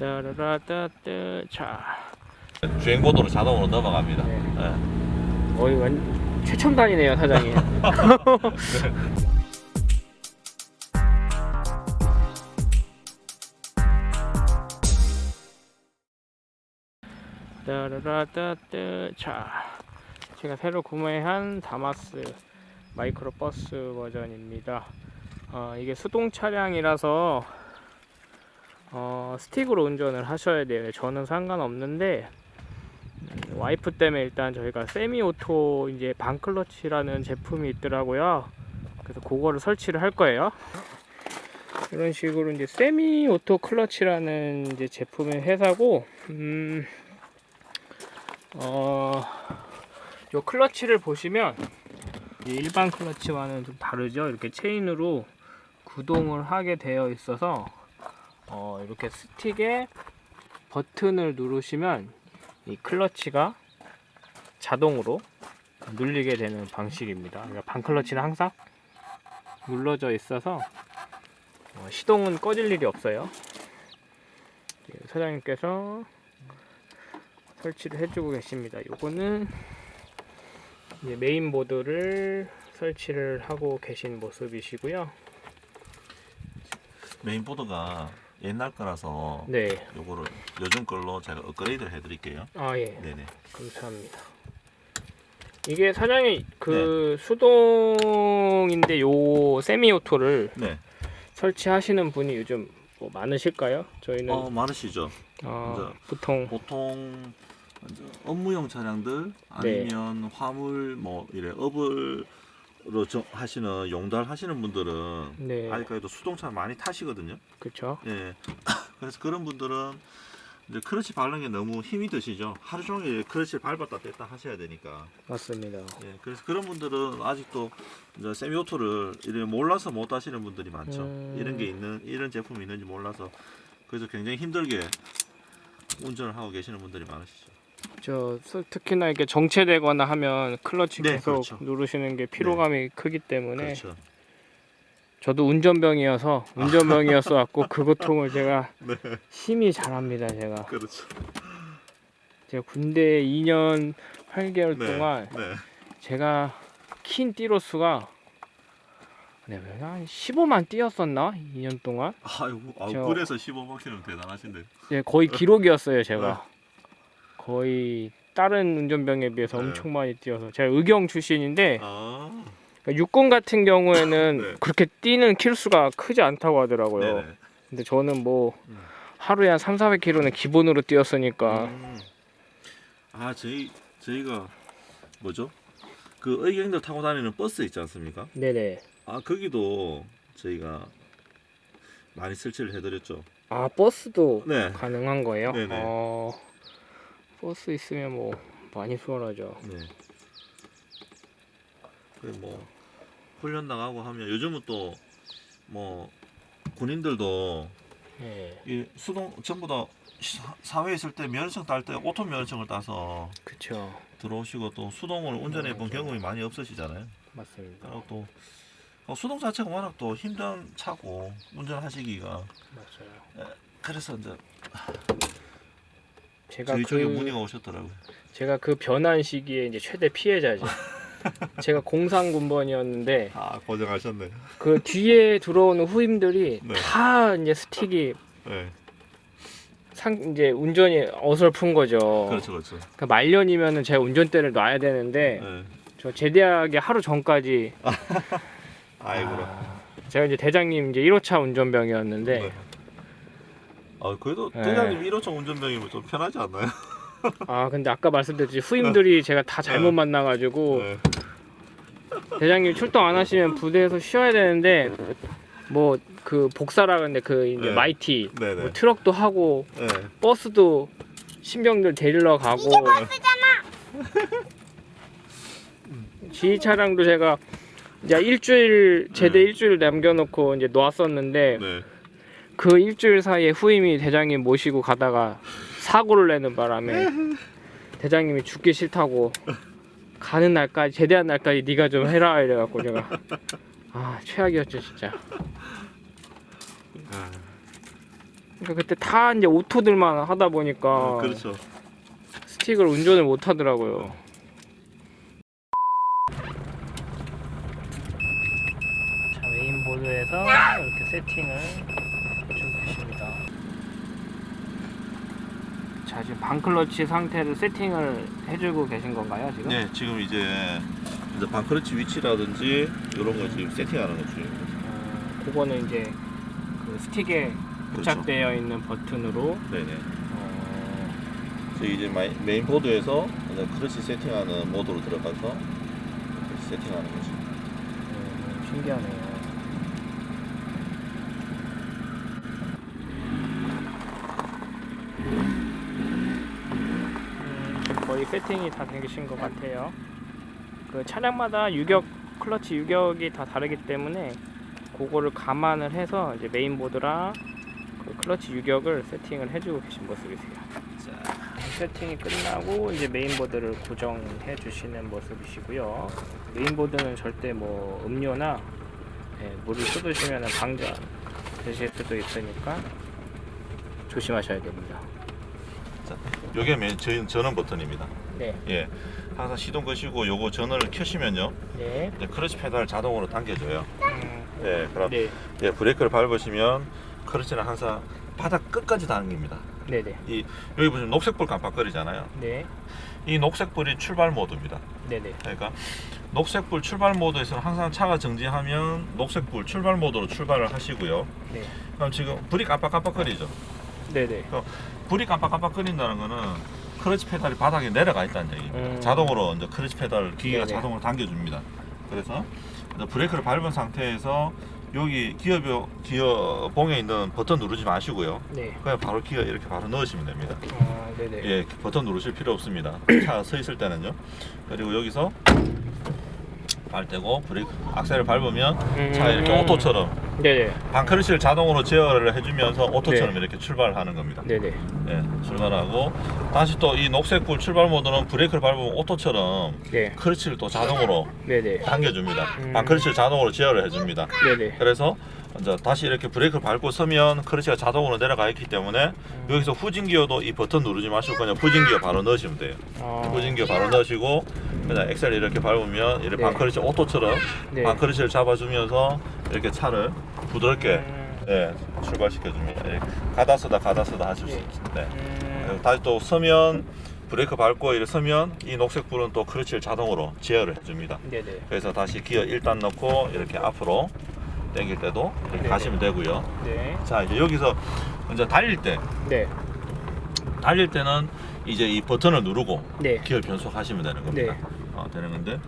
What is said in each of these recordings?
따라라따따 자 주행 모드로 자동으로 넘어갑니다. 네. 네. 거의 완 최첨단이네요 사장님 따라라따따 자 제가 새로 구매한 다마스 마이크로 버스 버전입니다 어, 이게 수동 차량이라서 어, 스틱으로 운전을 하셔야 돼요 저는 상관없는데 음, 와이프 때문에 일단 저희가 semi auto 이제 반클러치라는 제품이 있더라고요. 그래서 그거를 설치를 할 거예요. 이런 식으로 이제 semi auto 클러치라는 이제 제품의 회사고, 음, 어, 요 클러치를 보시면 이 일반 클러치와는 좀 다르죠. 이렇게 체인으로 구동을 하게 되어 있어서 어, 이렇게 스틱에 버튼을 누르시면 이 클러치가 자동으로 눌리게 되는 방식입니다. 그러니까 반클러치는 항상 눌러져 있어서 어, 시동은 꺼질 일이 없어요. 예, 사장님께서 설치를 해주고 계십니다. 요거는 메인보드를 설치를 하고 계신 모습이시고요. 메인보드가 옛날 거라서 네, 요거를 요즘 걸로 제가 업그레이드를 해드릴게요. 아 예. 네네. 감사합니다. 이게 사장님 그 수동인데 요 세미오토를 네. 설치하시는 분이 요즘 뭐 많으실까요? 저희는 어 많으시죠. 어, 보통 보통 업무용 차량들 네. 아니면 화물 뭐 이래 업을 로 저- 하시는 용달 하시는 분들은 네 아직까지도 수동차 많이 타시거든요. 그렇죠. 예. 그래서 그런 분들은 이제 크러치 밟는 게 너무 힘이 드시죠. 하루 종일 크러치를 밟았다 뺐다 하셔야 되니까. 맞습니다. 예. 그래서 그런 분들은 아직도 이제 세미오토를 이래 몰라서 못 하시는 분들이 많죠. 음. 이런 게 있는 이런 제품이 있는지 몰라서 그래서 굉장히 힘들게 운전을 하고 계시는 분들이 많으시죠. 저 스- 특히나 이렇게 정체되거나 하면 클러치 네, 계속 그렇죠. 누르시는 게 피로감이 크기 때문에 그렇죠. 저도 운전병이어서 운전병이었어 갖고 그 고통을 제가 네. 힘이 잘합니다 제가 그렇죠. 제가 군대 2년 8개월 네. 동안 네. 제가 킨 띠로수가 네, 한 15만 뛰었었나? 2년 동안? 아이고, 아, 저- 그래서 15바퀴는 대단하신데. 네, 거의 기록이었어요, 제가. 거의 다른 운전병에 비해서 네. 엄청 많이 뛰어서 제가 의경 출신인데 아, 그러니까 육군 같은 경우에는 네. 그렇게 뛰는 킬수가 크지 않다고 하더라고요. 네네. 근데 저는 뭐 음. 하루에 한 3, 400km는 기본으로 뛰었으니까 음. 아, 저희 저희가 뭐죠? 그 의경들 타고 다니는 버스 있지 않습니까? 네네. 아, 거기도 저희가 많이 설치를 해드렸죠. 아 버스도 네. 가능한 거예요? 네네. 어, 버스 있으면 뭐 많이 수월하죠. 네. 그뭐 훈련 나가고 하면 요즘은 또 뭐 군인들도 네, 이 수동 전부 다 사- 사회에 있을 때 면허증 딸 때 오토 면허증을 따서 그쵸. 들어오시고 또 수동을 운전해 본. 경험이 많이 없으시잖아요. 맞습니다. 그리고 또 어, 수동 자체가 워낙 또 힘든 차고 운전하시기가 맞아요. 그래서 이제 제가 저희 쪽에 그 문의가 오셨더라고요. 제가 그 변환 시기에 이제 최대 피해자죠. 제가 공상군번이었는데 아 고생하셨네. 그 뒤에 들어오는 후임들이 네. 다 이제 스틱이 네, 상 이제 운전이 어설픈 거죠. 그렇죠, 그렇죠. 그러니까 말년이면은 제가 운전대를 놔야 되는데 네. 저 제대하기 하루 전까지 아이고라. 아, 제가 이제 대장님 이제 1호차 운전병이었는데 네. 아 그래도 네. 대장님 1호차 운전병이면 좀 편하지 않나요? 아 근데 아까 말씀드렸듯이 후임들이 제가 다 잘못 네. 만나가지고 네. 대장님 출동 안 하시면 부대에서 쉬어야 되는데 뭐 그 복사라 근데 그 이제 네. 마이티. 뭐 트럭도 하고 네. 버스도 신병들 데리러 가고 지휘 차량도 제가 이제 일주일 제대 네. 일주일 남겨놓고 이제 놓았었는데 네. 그 일주일 사이에 후임이 대장님 모시고 가다가 사고를 내는 바람에 대장님이 죽기 싫다고 가는 날까지 제대한 날까지 네가 좀 해라 이래갖고 제가 아 최악이었죠 진짜 아, 그러니까 그때 다 이제 오토들만 하다 보니까 그렇죠. 스틱을 운전을 못 하더라고요. 자, 메인보드에서 이렇게 세팅을 해주고 계십니다. 자, 지금 반클러치 상태를 세팅을 해주고 계신 건가요, 지금? 네, 지금 이제 이제 반크러치 위치라든지 이런 거 지금 세팅하는 거 중입니다. 어, 그거는 이제 그 스틱에 그렇죠. 부착되어 있는 버튼으로 네네. 어, 이제 마이- 메인 보드에서 이제 크러치 세팅하는 모드로 들어가서 세팅하는 거죠. 음, 신기하네요. 음, 지금 거의 세팅이 다 되신 것 같아요. 그 차량마다 유격 클러치 유격이 다 다르기 때문에 그거를 감안을 해서 이제 메인보드랑 그 클러치 유격을 세팅을 해주고 계신 모습이세요. 자, 세팅이 끝나고 이제 메인보드를 고정해 주시는 모습이시고요. 메인보드는 절대 뭐 음료나 예, 물을 쏟으시면 방전 되실 수도 있으니까 조심하셔야 됩니다. 요게 메인 전, 전원 버튼입니다. 네, 예. 항상 시동 거시고 요거 전원을 켜시면요. 네, 크러치 페달을 자동으로 당겨줘요. 음, 예, 그럼 네, 예, 브레이크를 밟으시면 크러치는 항상 바닥 끝까지 당깁니다. 네, 네, 이 여기 보시면 녹색불 깜빡거리잖아요. 네, 이 녹색불이 출발 모드입니다. 네, 네, 그러니까 녹색불 출발 모드에서는 항상 차가 정지하면 녹색불 출발 모드로 출발을 하시고요. 네, 그럼 지금 불이 깜빡깜빡거리죠. 네, 네. 불이 깜빡깜빡거린다는 거는 크러치 페달이 바닥에 내려가 있다는 얘기입니다. 음. 자동으로 이제 크러치 페달 기계가 네네. 자동으로 당겨줍니다. 그래서 브레이크를 밟은 상태에서 여기 기어 기어 봉에 있는 버튼 누르지 마시고요. 네. 그냥 바로 기어 이렇게 바로 넣으시면 됩니다. 아, 네네. 예, 버튼 누르실 필요 없습니다. 차가 서 있을 때는요. 그리고 여기서 발 떼고 브레이크 악셀을 밟으면 차가 이렇게 음. 오토처럼 네네. 반크러치를 자동으로 제어를 해주면서 오토처럼 네. 이렇게 출발하는 겁니다. 네네. 예, 출발하고 다시 또 이 녹색불 출발 모드는 브레이크를 밟으면 오토처럼 네. 크러치를 또 자동으로 네네. 당겨줍니다. 음. 반크러치를 자동으로 제어를 해줍니다. 네네. 그래서 이제 다시 이렇게 브레이크를 밟고 서면 크러치가 자동으로 내려가 있기 때문에 음. 여기서 후진 기어도 이 버튼 누르지 마시고 그냥 후진 기어 바로 넣으시면 돼요. 아, 후진 기어 바로 넣으시고 그냥 엑셀 이렇게 밟으면 이렇게 네. 반크러치 오토처럼 네. 반크러치를 잡아주면서 이렇게 차를 부드럽게 음, 예, 출발시켜줍니다. 예, 가다 서다 가다 서다 하실 수 네. 있습니다. 네. 음, 다시 또 서면 브레이크 밟고 이렇게 서면 이 녹색 불은 또 크러치를 자동으로 제어를 해줍니다. 네네. 그래서 다시 기어 1단 넣고 이렇게 앞으로 당길 때도 이렇게 네네. 가시면 되고요. 네. 자 이제 여기서 이제 달릴 때 네. 달릴 때는 이제 이 버튼을 누르고 네. 기어 변속하시면 되는 겁니다. 네. 어, 되는 건데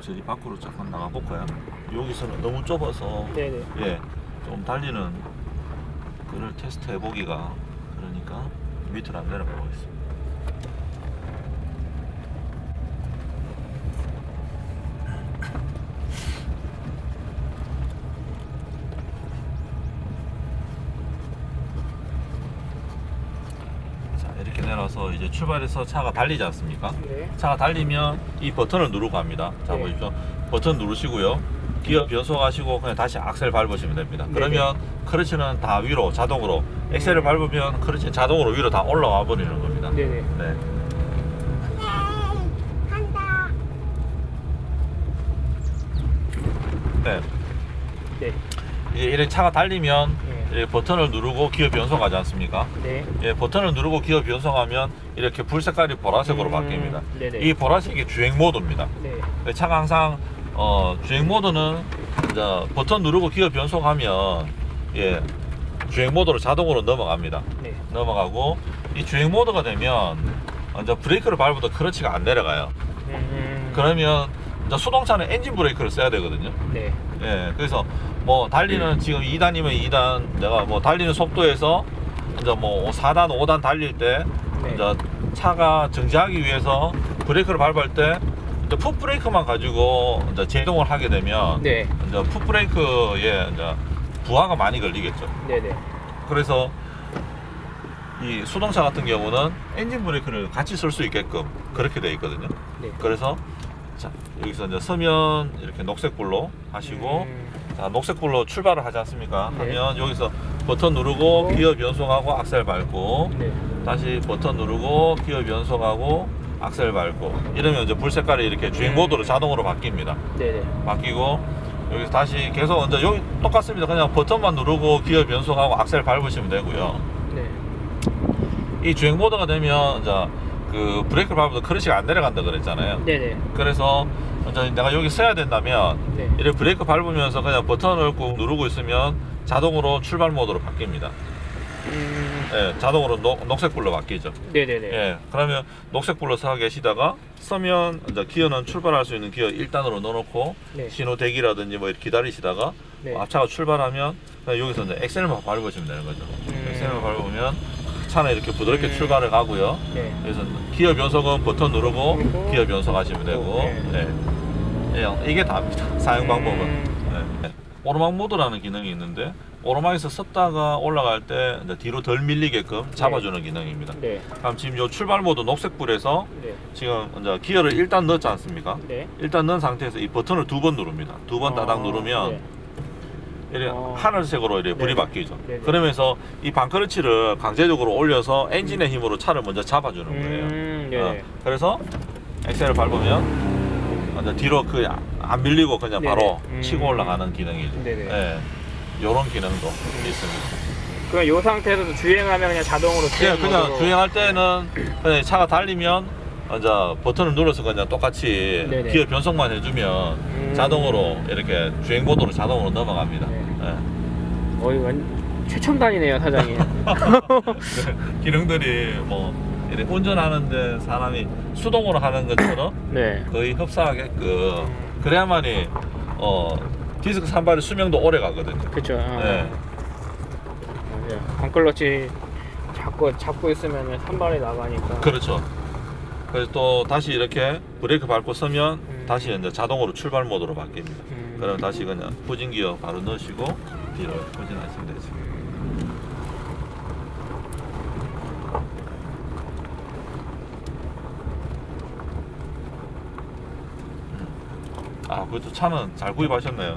저기 밖으로 잠깐 나가 볼까요? 여기서는 너무 좁아서 네네. 예, 좀 달리는 그를 테스트 해보기가 그러니까 밑으로 안 내려가 보겠습니다. 자, 내려서 이제 출발해서 차가 달리지 않습니까? 네. 차가 달리면 이 버튼을 누르고 합니다. 자 네. 보십시오. 버튼 누르시고요. 기어 변속하시고 그냥 다시 악셀 밟으시면 됩니다. 네, 그러면 크러치는 다 위로 자동으로 엑셀을 음. 밟으면 크러치는 자동으로 위로 다 올라와 버리는 겁니다. 네네. 네. 네. 네. 이제 이렇게 차가 달리면 네. 이 버튼을 누르고 기어 변속하지 않습니까? 네. 예, 버튼을 누르고 기어 변속하면 이렇게 불 색깔이 보라색으로 음, 바뀝니다. 네네. 이 보라색이 주행 모드입니다. 네. 차가 항상 어, 주행 모드는 버튼 누르고 기어 변속하면 예, 주행 모드로 자동으로 넘어갑니다. 네. 넘어가고 이 주행 모드가 되면 이제 브레이크를 밟아도 크러치가 안 내려가요. 음, 그러면 이제 수동차는 엔진 브레이크를 써야 되거든요. 네. 예, 그래서 뭐 달리는 지금 2단이면 2단 내가 뭐 달리는 속도에서 이제 뭐 4단, 5단 달릴 때 네. 이제 차가 정지하기 위해서 브레이크를 밟을 때 이제 풋 브레이크만 가지고 이제 제동을 하게 되면 네. 이제 풋 브레이크에 이제 부하가 많이 걸리겠죠. 네네. 그래서 이 수동차 같은 경우는 엔진 브레이크를 같이 쓸 수 있게끔 그렇게 되어 있거든요. 네. 그래서 자 여기서 이제 서면 이렇게 녹색불로 하시고 음, 자 녹색 불로 출발을 하지 않습니까? 네. 하면 여기서 버튼 누르고 기어 변속하고 악셀 밟고 네. 다시 버튼 누르고 기어 변속하고 악셀 밟고 이러면 이제 불 색깔이 이렇게 주행 음. 모드로 자동으로 바뀝니다. 네네. 바뀌고 여기서 다시 계속 이제 여기 똑같습니다. 그냥 버튼만 누르고 기어 변속하고 악셀 밟으시면 되고요. 네. 이 주행 모드가 되면 이제 그 브레이크를 밟아도 크러쉬가 안 내려간다 그랬잖아요. 네네. 그래서 내가 여기 서야 된다면 네. 이렇게 브레이크 밟으면서 그냥 버튼을 꾹 누르고 있으면 자동으로 출발 모드로 바뀝니다. 음, 예, 자동으로 녹, 녹색불로 바뀌죠. 네네네. 예, 그러면 녹색불로 서 계시다가 서면 이제 기어는 출발할 수 있는 기어 1단으로 넣어놓고 네. 신호 대기라든지 뭐 이렇게 기다리시다가 네. 앞차가 출발하면 그냥 여기서 이제 엑셀만 밟으시면 되는 거죠. 음. 엑셀만 밟으면 차는 이렇게 부드럽게 음. 출발을 가고요. 네. 그래서 기어 변속은 버튼 누르고 누르고 기어 변속하시면 되고 네. 네. 예, 이게 다입니다. 사용 방법은. 음. 네. 오르막 모드라는 기능이 있는데 오르막에서 섰다가 올라갈 때 뒤로 덜 밀리게끔 잡아주는 기능입니다. 네. 그럼 지금 요 출발 모드 녹색불에서 네. 지금 이제 기어를 일단 넣지 않습니까? 네. 일단 넣은 상태에서 이 버튼을 두 번 누릅니다. 두 번 따당 어, 누르면 네. 이렇게 어. 하늘색으로 이렇게 불이. 바뀌죠. 그러면서 이 반크러치를 강제적으로 올려서 엔진의 힘으로 차를 먼저 잡아주는 거예요. 음. 어, 그래서 엑셀을 밟으면 이제 뒤로 그 안 밀리고 그냥 네네. 바로 음. 치고 올라가는 기능이죠. 네네. 예. 요런 기능도 있습니다. 그럼 요 상태에서도 주행하면 그냥 자동으로 그냥, 주행 그냥 모드로- 주행할 때는 그냥 차가 달리면 이제 버튼을 눌러서 그냥 똑같이 네네. 기어 변속만 해주면 음. 자동으로 이렇게 주행 모드로 자동으로 넘어갑니다. 네. 예. 어이 완 최첨단이네요 사장님. 기능들이 뭐 운전하는데 사람이 수동으로 하는 것처럼 네. 거의 흡사하게끔 그래야만이 어 디스크 산발의 수명도 오래 가거든요. 그렇죠. 어. 네. 네. 반클러치 잡고 잡고 있으면 한 발에 나가니까. 그렇죠. 그래서 또 다시 이렇게 브레이크 밟고 서면 음. 다시 이제 자동으로 출발 모드로 바뀝니다. 음. 그럼 다시 그냥 후진 기어 바로 넣으시고 뒤로 후진하시면 되죠. 아, 그것도 차는 잘 구입하셨네요.